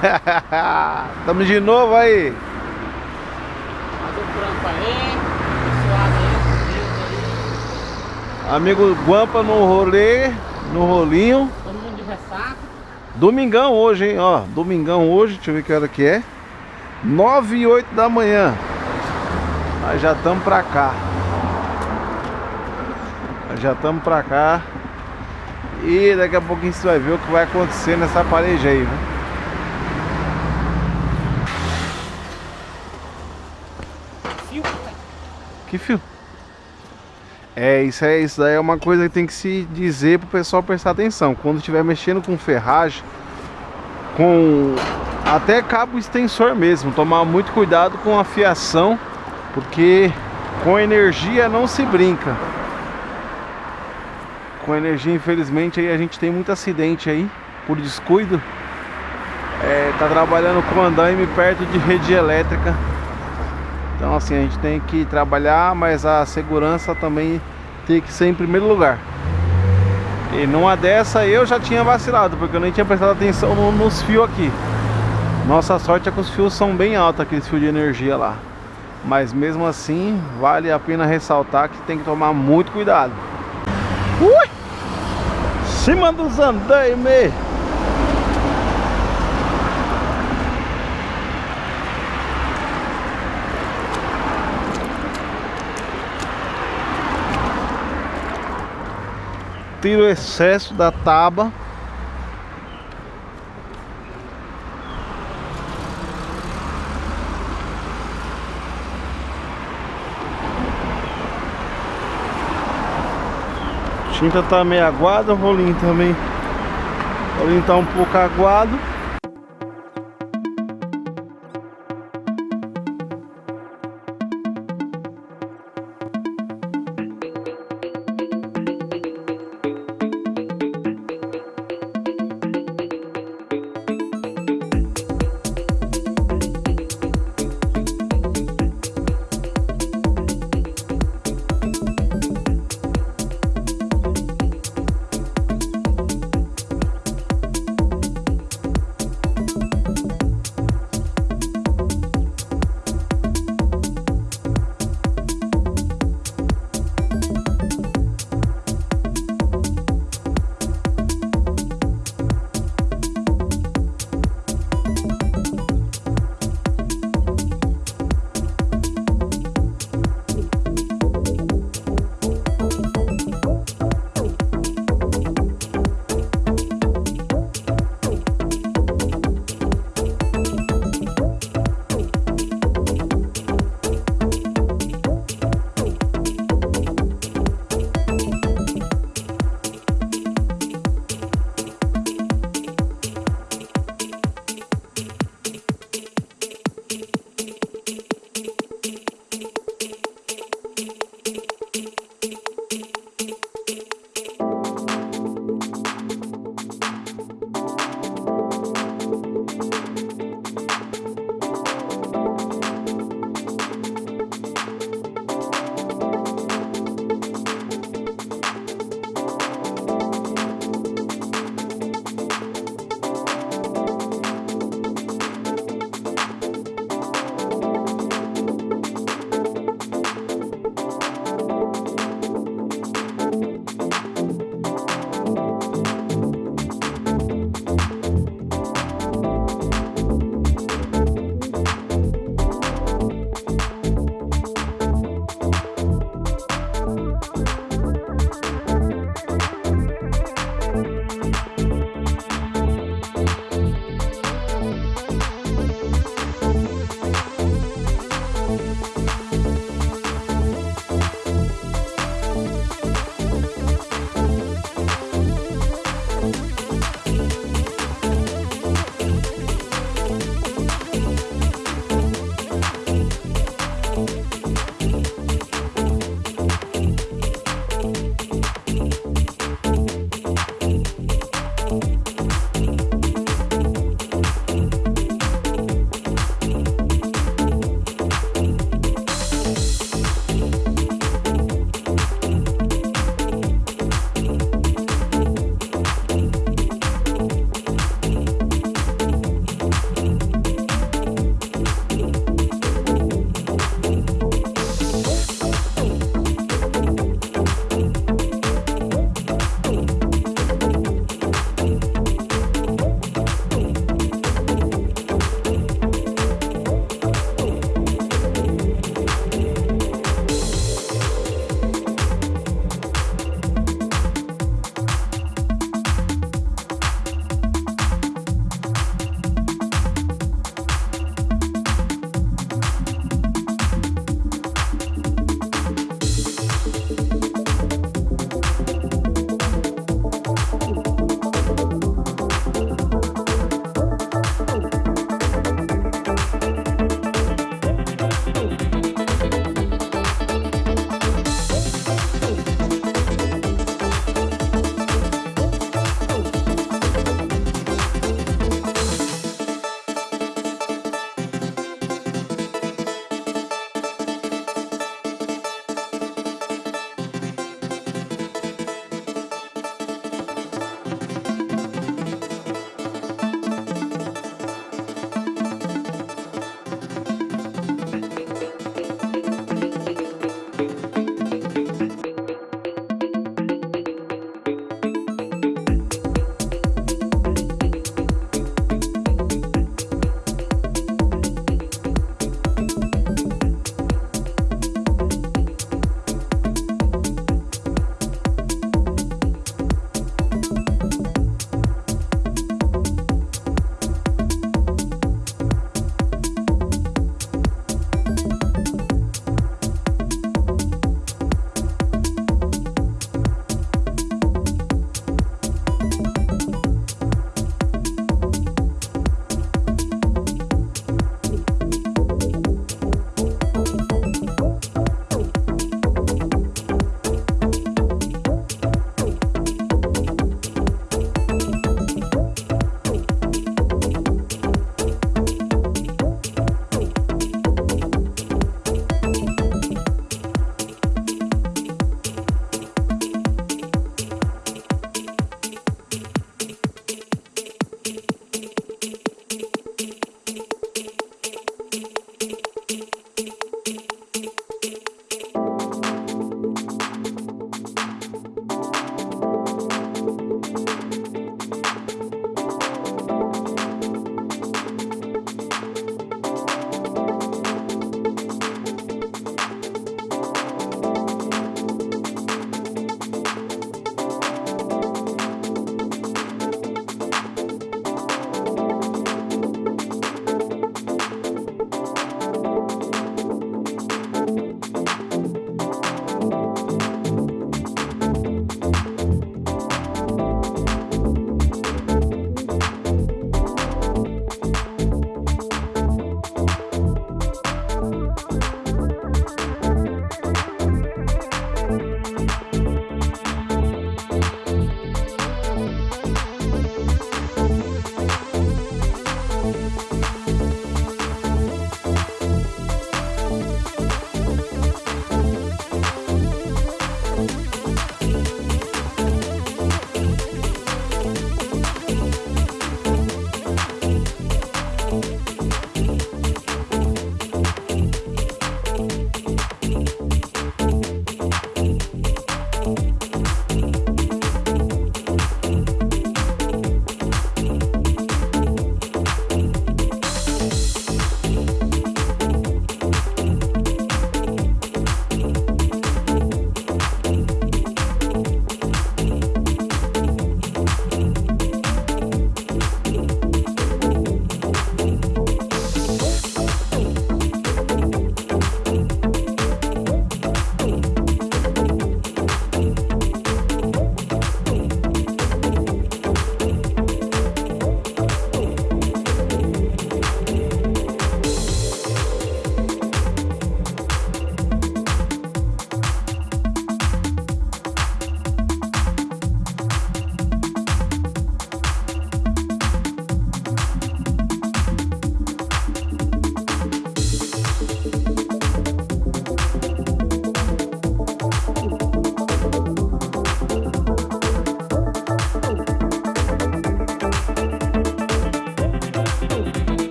Tamo de novo aí. Amigo Guampa no rolê, no rolinho. Todo mundo de ressaca. Domingão hoje, hein? Ó, domingão hoje, deixa eu ver que hora que é. 9 e 8 da manhã. Nós já estamos pra cá. Nós já estamos pra cá. E daqui a pouquinho você vai ver o que vai acontecer nessa parede aí, né? Fio. Que fio? É, isso, é, isso daí é uma coisa que tem que se dizer pro pessoal prestar atenção. Quando estiver mexendo com ferragem, com até cabo extensor mesmo, tomar muito cuidado com a fiação, porque com energia não se brinca. Com energia, infelizmente, aí a gente tem muito acidente aí, por descuido. É, tá trabalhando com andaime perto de rede elétrica. Então assim, a gente tem que trabalhar, mas a segurança também tem que ser em primeiro lugar. E numa dessa eu já tinha vacilado, porque eu nem tinha prestado atenção no, nos fios aqui. Nossa sorte é que os fios são bem altos, aqueles fios de energia lá. Mas mesmo assim, vale a pena ressaltar que tem que tomar muito cuidado. Ui! Cima dos andaimes! Tira o excesso da tábua. Tinta tá meio aguada, o rolinho também. O rolinho tá um pouco aguado